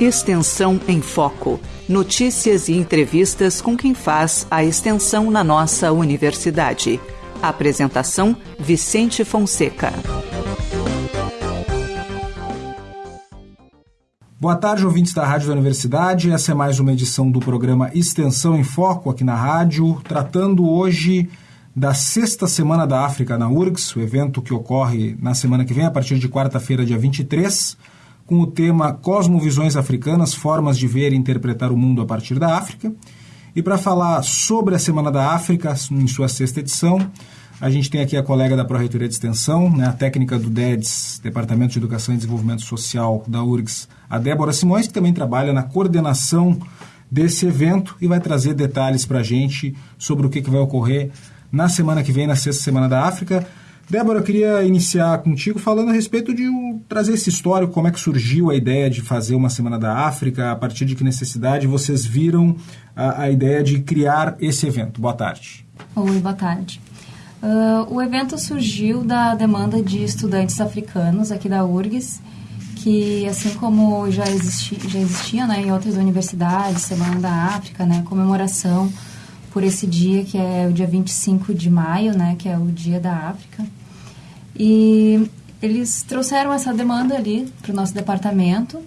Extensão em Foco. Notícias e entrevistas com quem faz a extensão na nossa universidade. Apresentação: Vicente Fonseca. Boa tarde, ouvintes da Rádio da Universidade. Essa é mais uma edição do programa Extensão em Foco aqui na rádio, tratando hoje da sexta Semana da África na URGS, o evento que ocorre na semana que vem, a partir de quarta-feira, dia 23 com o tema Cosmovisões Africanas, Formas de Ver e Interpretar o Mundo a partir da África. E para falar sobre a Semana da África, em sua sexta edição, a gente tem aqui a colega da Pró-Reitoria de Extensão, né, a técnica do DEDS, Departamento de Educação e Desenvolvimento Social da URGS, a Débora Simões, que também trabalha na coordenação desse evento e vai trazer detalhes para a gente sobre o que, que vai ocorrer na semana que vem, na sexta Semana da África. Débora, eu queria iniciar contigo falando a respeito de um, trazer esse histórico, como é que surgiu a ideia de fazer uma Semana da África, a partir de que necessidade vocês viram a, a ideia de criar esse evento. Boa tarde. Oi, boa tarde. Uh, o evento surgiu da demanda de estudantes africanos aqui da URGS, que assim como já, existi, já existia né, em outras universidades, Semana da África, né, comemoração por esse dia que é o dia 25 de maio, né, que é o Dia da África. E eles trouxeram essa demanda ali para o nosso departamento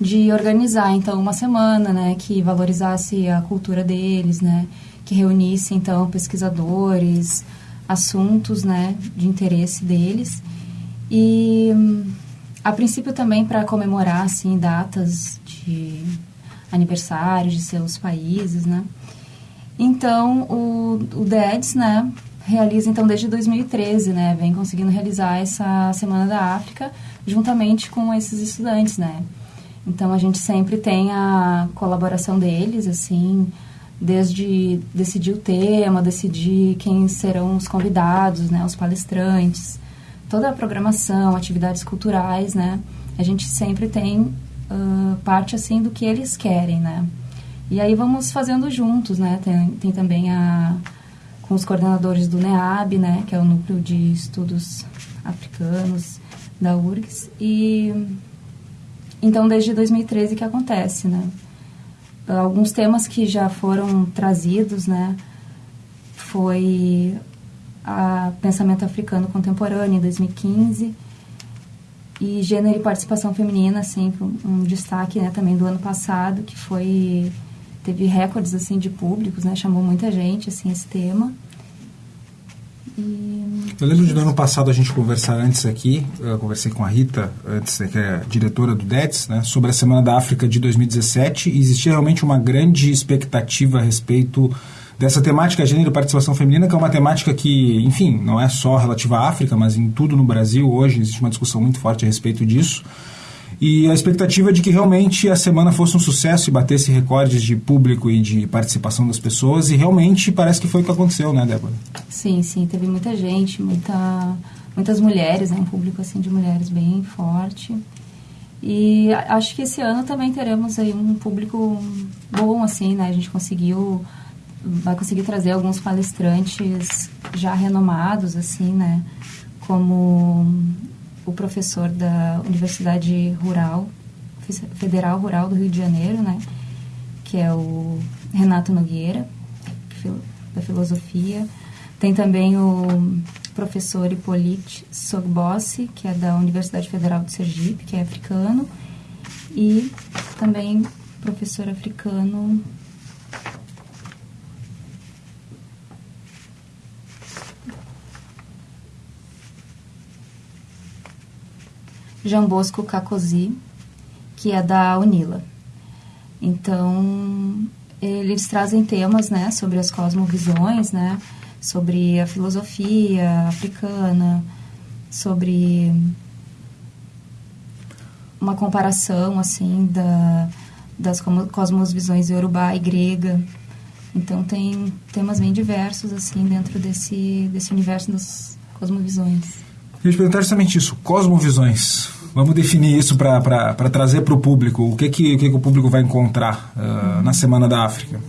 de organizar então uma semana, né, que valorizasse a cultura deles, né, que reunisse então pesquisadores, assuntos, né, de interesse deles e a princípio também para comemorar assim datas de aniversário de seus países, né. Então o, o DEDS, né, realiza então desde 2013, né, vem conseguindo realizar essa Semana da África juntamente com esses estudantes, né. Então a gente sempre tem a colaboração deles, assim, desde decidir o tema, decidir quem serão os convidados, né, os palestrantes, toda a programação, atividades culturais, né, a gente sempre tem uh, parte assim do que eles querem, né. E aí vamos fazendo juntos, né, tem, tem também a com os coordenadores do NEAB, né, que é o Núcleo de Estudos Africanos da URGS. E então desde 2013 que acontece, né? Alguns temas que já foram trazidos, né, foi a pensamento africano contemporâneo em 2015 e gênero e participação feminina, assim, um destaque, né, também do ano passado, que foi teve recordes assim de públicos, né? Chamou muita gente assim esse tema. E... Eu lembro de no ano passado a gente conversar antes aqui, eu conversei com a Rita, antes, que é diretora do DETS, né, sobre a Semana da África de 2017 e existia realmente uma grande expectativa a respeito dessa temática gênero e participação feminina, que é uma temática que, enfim, não é só relativa à África, mas em tudo no Brasil hoje existe uma discussão muito forte a respeito disso. E a expectativa é de que realmente a semana fosse um sucesso e batesse recordes de público e de participação das pessoas. E realmente parece que foi o que aconteceu, né, Débora? Sim, sim. Teve muita gente, muita, muitas mulheres, né, um público assim de mulheres bem forte. E acho que esse ano também teremos aí um público bom, assim, né? A gente conseguiu, vai conseguir trazer alguns palestrantes já renomados, assim, né? Como o professor da Universidade Rural, Federal Rural do Rio de Janeiro, né? Que é o Renato Nogueira, da filosofia. Tem também o professor Hippolyte Sogbossi, que é da Universidade Federal de Sergipe, que é africano. E também professor africano Jean Bosco Cacosi, que é da Unila. Então, eles trazem temas, né, sobre as cosmovisões, né, sobre a filosofia africana, sobre uma comparação, assim, da, das cosmovisões iorubá e grega. Então, tem temas bem diversos, assim, dentro desse, desse universo das cosmovisões. Eu ia te perguntar justamente isso, cosmovisões. Vamos definir isso para trazer para o público. O que, que, o que, que o público vai encontrar uh, na Semana da África?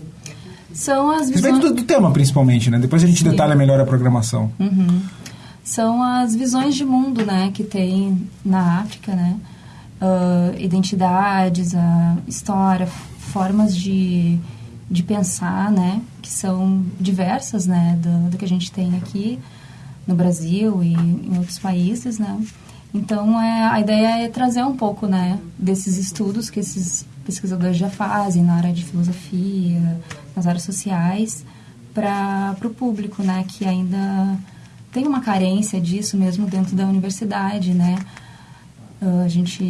São as visões... Respeito do, do, tema, principalmente, né? Depois a gente Sim. detalha melhor a programação. Uhum. São as visões de mundo, né, que tem na África, né? uh, identidades, a história, formas de, de pensar, né? Que são diversas, né? Do, do que a gente tem aqui no Brasil e em outros países, né? Então, é, a ideia é trazer um pouco, né? Desses estudos que esses pesquisadores já fazem na área de filosofia, nas áreas sociais, para o público, né? Que ainda tem uma carência disso mesmo dentro da universidade, né? Uh, a gente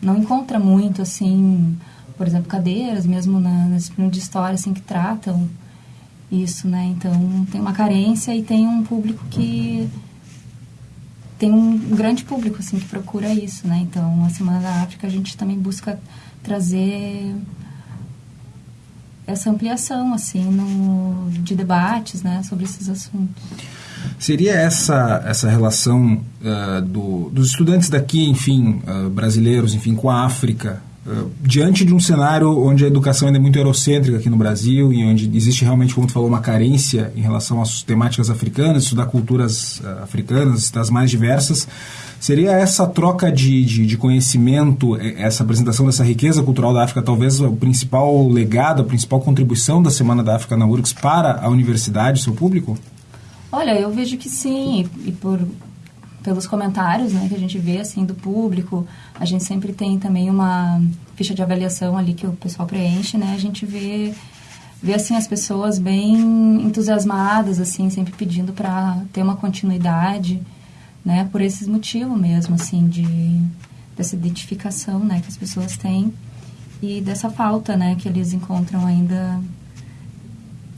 não encontra muito, assim, por exemplo, cadeiras, mesmo na, na disciplina de história, assim, que tratam isso, né? Então, tem uma carência e tem um público que... Tem um grande público, assim, que procura isso, né? Então, a Semana da África, a gente também busca trazer essa ampliação, assim, no, de debates, né? Sobre esses assuntos. Seria essa essa relação uh, do, dos estudantes daqui, enfim, uh, brasileiros, enfim, com a África, uh, diante de um cenário onde a educação ainda é muito eurocêntrica aqui no Brasil e onde existe realmente, como tu falou, uma carência em relação às temáticas africanas, estudar culturas africanas, das mais diversas, seria essa troca de, de, de, conhecimento, essa apresentação dessa riqueza cultural da África, talvez o principal legado, a principal contribuição da Semana da África na URGS para a universidade, seu público? Olha, eu vejo que sim, e por pelos comentários, né, que a gente vê assim do público, a gente sempre tem também uma ficha de avaliação ali que o pessoal preenche, né? A gente vê vê assim as pessoas bem entusiasmadas assim, sempre pedindo para ter uma continuidade, né? Por esses motivos mesmo, assim, de dessa identificação, né, que as pessoas têm e dessa falta, né, que eles encontram ainda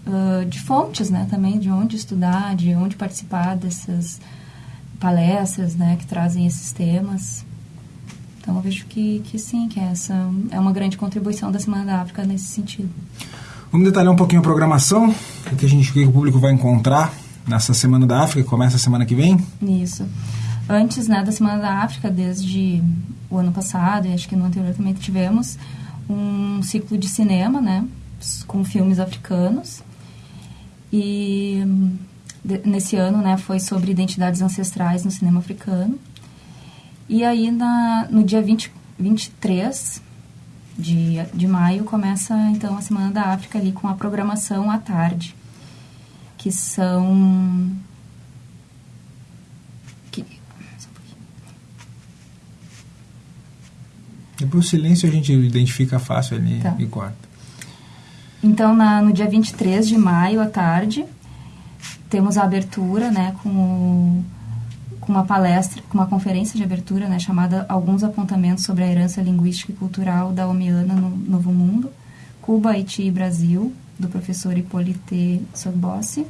uh, de fontes, né, também de onde estudar, de onde participar dessas palestras, né, que trazem esses temas. Então eu vejo que, que sim, que essa é uma grande contribuição da Semana da África nesse sentido. Vamos detalhar um pouquinho a programação, o que a gente que o público vai encontrar nessa Semana da África, que começa a semana que vem? Isso. Antes né, da Semana da África, desde o ano passado, e acho que no anterior também tivemos, um ciclo de cinema, né, com filmes africanos. E de, nesse ano, né, foi sobre identidades ancestrais no cinema africano. E aí, na, no dia 20, 23 de, de maio, começa, então, a Semana da África ali com a programação à tarde, que são... Que, Depois o silêncio a gente identifica fácil ali tá. e corta. Então, na, no dia 23 de maio, à tarde, temos a abertura, né, com, com uma palestra, com uma conferência de abertura, né, chamada Alguns Apontamentos sobre a Herança Linguística e Cultural da Omiana no Novo Mundo, Cuba, Haiti e Brasil, do professor Hippolyte Sogbossi.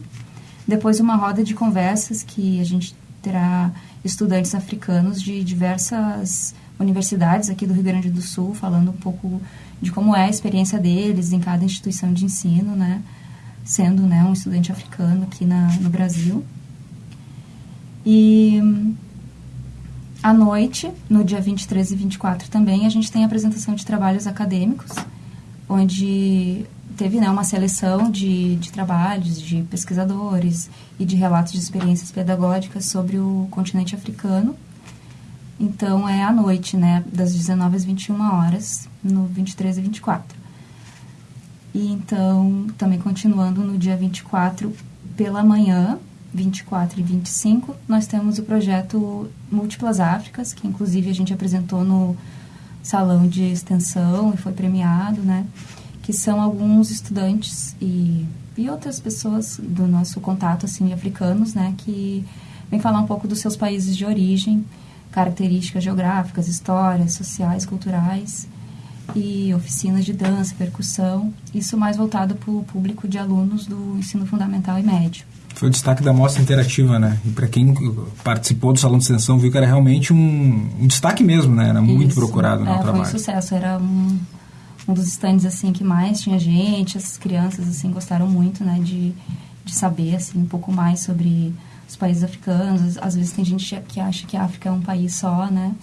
Depois, uma roda de conversas que a gente terá estudantes africanos de diversas universidades aqui do Rio Grande do Sul, falando um pouco de como é a experiência deles em cada instituição de ensino, né? Sendo né, um estudante africano aqui na, no Brasil. E à noite, no dia 23 e 24 também, a gente tem a apresentação de trabalhos acadêmicos, onde teve né, uma seleção de, de trabalhos de pesquisadores e de relatos de experiências pedagógicas sobre o continente africano então é à noite, né, das 19 às 21 horas, no 23 e 24. E então, também continuando no dia 24 pela manhã, 24 e 25, nós temos o projeto Múltiplas Áfricas, que inclusive a gente apresentou no salão de extensão e foi premiado, né? Que são alguns estudantes e, e outras pessoas do nosso contato, assim, africanos, né? Que vêm falar um pouco dos seus países de origem características geográficas, histórias, sociais, culturais e oficinas de dança, percussão, isso mais voltado para o público de alunos do ensino fundamental e médio. Foi o destaque da mostra interativa, né? E para quem participou do Salão de Extensão viu que era realmente um, um destaque mesmo, né? Era muito isso. procurado no é, trabalho. Foi um sucesso, era um, um dos estandes assim que mais tinha gente, as crianças assim gostaram muito, né? De, de saber assim um pouco mais sobre os países africanos. Às vezes tem gente que acha que a África é um país só, né?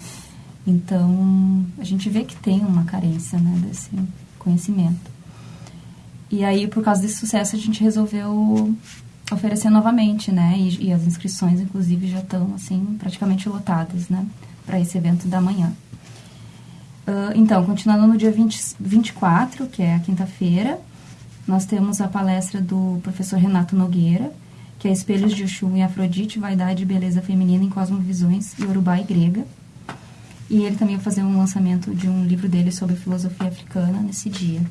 Então, a gente vê que tem uma carência, né, desse conhecimento. E aí, por causa desse sucesso, a gente resolveu oferecer novamente, né? E, e as inscrições, inclusive, já estão, assim, praticamente lotadas, né? Para esse evento da manhã. Uh, então, continuando no dia 20, 24, que é a quinta-feira, nós temos a palestra do professor Renato Nogueira, que é Espelhos de Oxum e Afrodite, Vaidade e Beleza Feminina em Cosmovisões, Yorubá e Grega. E ele também vai fazer um lançamento de um livro dele sobre filosofia africana nesse dia.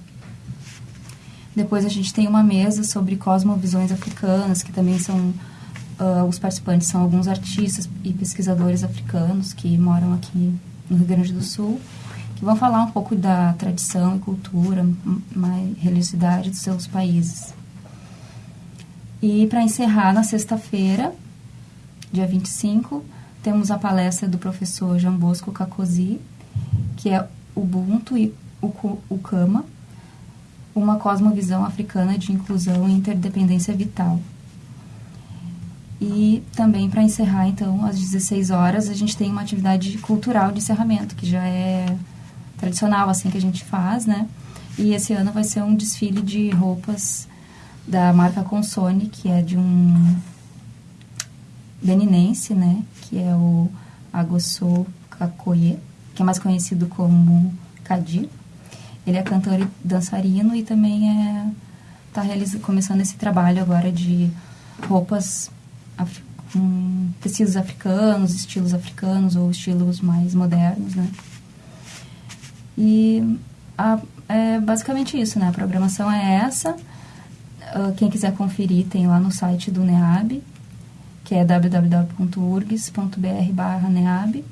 Depois a gente tem uma mesa sobre cosmovisões africanas, que também são uh, os participantes são alguns artistas e pesquisadores africanos que moram aqui no Rio Grande do Sul, que vão falar um pouco da tradição e cultura, mais religiosidade dos seus países. E para encerrar, na sexta-feira, dia 25, temos a palestra do professor João Bosco Kakosi, que é Ubuntu e Ukama, uma cosmovisão africana de inclusão e interdependência vital. E também para encerrar, então, às 16 horas, a gente tem uma atividade cultural de encerramento, que já é tradicional, assim, que a gente faz, né? E esse ano vai ser um desfile de roupas da marca Consone, que é de um beninense, né? Que é o Agosso Kakoye, que é mais conhecido como Kadir. Ele é cantor e dançarino e também é está começando esse trabalho agora de roupas com tecidos africanos, estilos africanos ou estilos mais modernos, né? E a, é basicamente isso, né? A programação é essa. Uh, quem quiser conferir tem lá no site do NEAB, que é www.urgs.br/neab.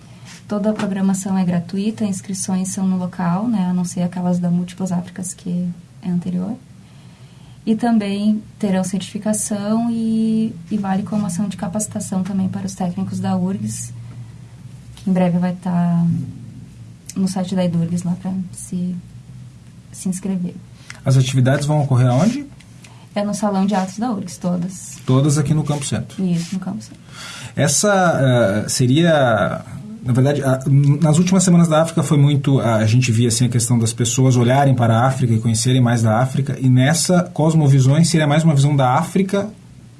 Toda a programação é gratuita, inscrições são no local, né, a não ser aquelas da Múltiplas Áfricas, que é anterior. E também terão certificação e, e vale como ação de capacitação também para os técnicos da URGS, que em breve vai estar no site da IDURGS lá para se, se inscrever. As atividades vão ocorrer aonde? É no Salão de Atos da URGS, todas. Todas aqui no Campo Centro? Isso, no Campo Centro. Essa uh, seria na verdade, a, nas últimas semanas da África foi muito. A, a, gente via assim, a questão das pessoas olharem para a África e conhecerem mais da África, e nessa Cosmovisões seria mais uma visão da África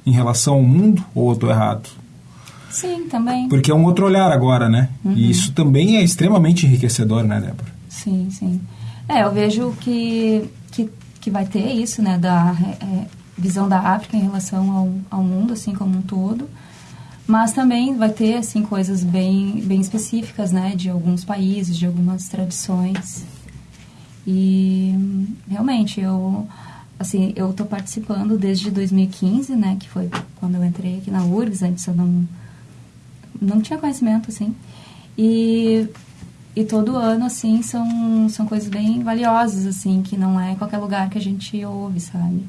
em relação ao mundo, ou eu estou errado? Sim, também. Porque é um outro olhar agora, né? Uhum. E isso também é extremamente enriquecedor, né, Débora? Sim, sim. É, eu vejo que, que, que vai ter isso, né, da é, visão da África em relação ao, ao mundo, assim, como um todo. Mas também vai ter, assim, coisas bem, bem específicas, né, de alguns países, de algumas tradições. E, realmente, eu, assim, eu estou participando desde 2015, né, que foi quando eu entrei aqui na URGS, antes eu não, não tinha conhecimento, assim. E, e todo ano, assim, são, são coisas bem valiosas, assim, que não é qualquer lugar que a gente ouve, sabe?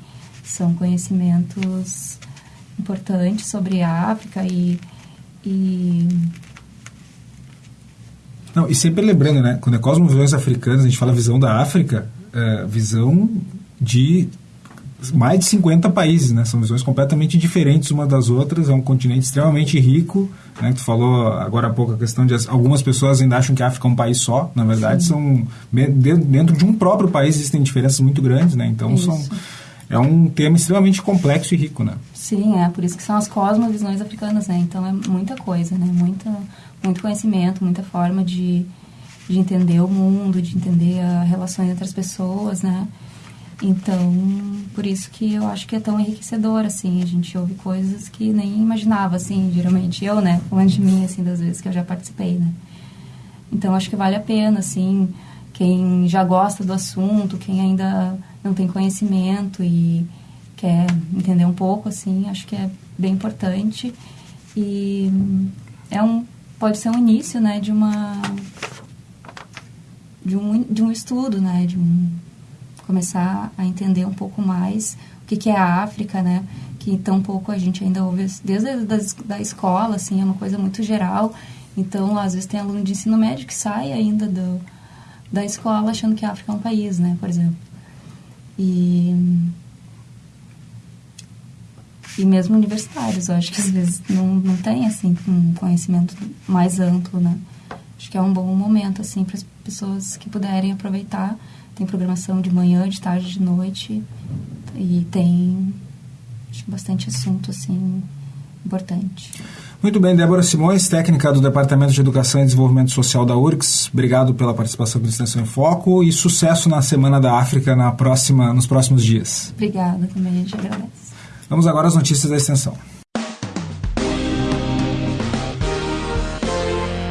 São conhecimentos importante sobre a África e, e não, e sempre lembrando, né? Quando é cosmovisões africanas, a gente fala visão da África, é, visão de mais de 50 países, né? São visões completamente diferentes uma das outras. É um continente extremamente rico. Né? Tu falou agora há pouco a questão de algumas pessoas ainda acham que a África é um país só. Na verdade, Sim. são dentro de um próprio país existem diferenças muito grandes, né? Então Isso. são é um tema extremamente complexo e rico, né? Sim, é por isso que são as cosmovisões africanas, né? Então é muita coisa, né? Muita, muito conhecimento, muita forma de, de entender o mundo, de entender as relações entre as pessoas, né? Então, por isso que eu acho que é tão enriquecedor, assim, a gente ouve coisas que nem imaginava, assim, geralmente eu, né, falando de mim, assim, das vezes que eu já participei, né. Então, acho que vale a pena, assim, quem já gosta do assunto, quem ainda não tem conhecimento e quer entender um pouco, assim, acho que é bem importante. E é um, pode ser um início, né, de uma de um, de um estudo, né, de um, começar a entender um pouco mais o que, que é a África, né, que tão pouco a gente ainda ouve desde a da, da escola, assim, é uma coisa muito geral. Então, às vezes tem aluno de ensino médio que sai ainda do da escola achando que a África é um país, né, por exemplo. E e mesmo universitários, eu acho que às vezes não, não tem assim um conhecimento mais amplo, né? Acho que é um bom momento assim para as pessoas que puderem aproveitar. Tem programação de manhã, de tarde, de noite e tem bastante assunto assim importante. Muito bem, Débora Simões, técnica do Departamento de Educação e Desenvolvimento Social da URGS. Obrigado pela participação com Extensão em Foco e sucesso na Semana da África na próxima, nos próximos dias. Obrigada, também a gente agradece. Vamos agora às notícias da Extensão.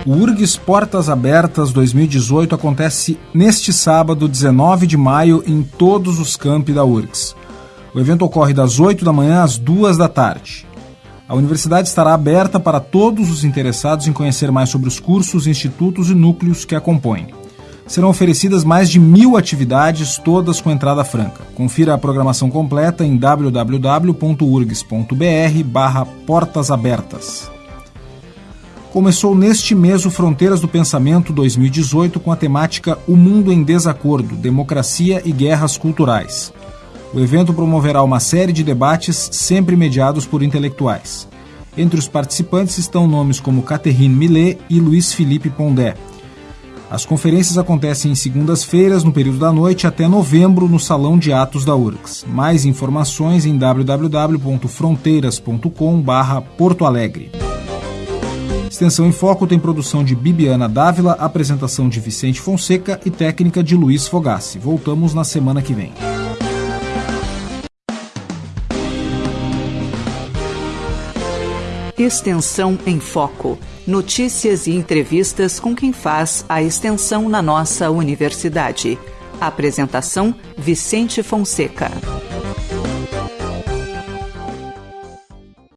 O URGS Portas Abertas 2018 acontece neste sábado, 19 de maio, em todos os campi da URGS. O evento ocorre das 8 da manhã às 2 da tarde. A universidade estará aberta para todos os interessados em conhecer mais sobre os cursos, institutos e núcleos que a compõem. Serão oferecidas mais de mil atividades, todas com entrada franca. Confira a programação completa em www.urgs.br barra Portas Abertas. Começou neste mês o Fronteiras do Pensamento 2018 com a temática O Mundo em Desacordo, Democracia e Guerras Culturais. O evento promoverá uma série de debates sempre mediados por intelectuais. Entre os participantes estão nomes como Catherine Millet e Luiz Felipe Pondé. As conferências acontecem em segundas-feiras, no período da noite, até novembro, no Salão de Atos da URGS. Mais informações em www.fronteiras.com/porto Alegre. Extensão em Foco tem produção de Bibiana Dávila, apresentação de Vicente Fonseca e técnica de Luiz Fogassi. Voltamos na semana que vem. Extensão em Foco. Notícias e entrevistas com quem faz a extensão na nossa universidade. Apresentação: Vicente Fonseca.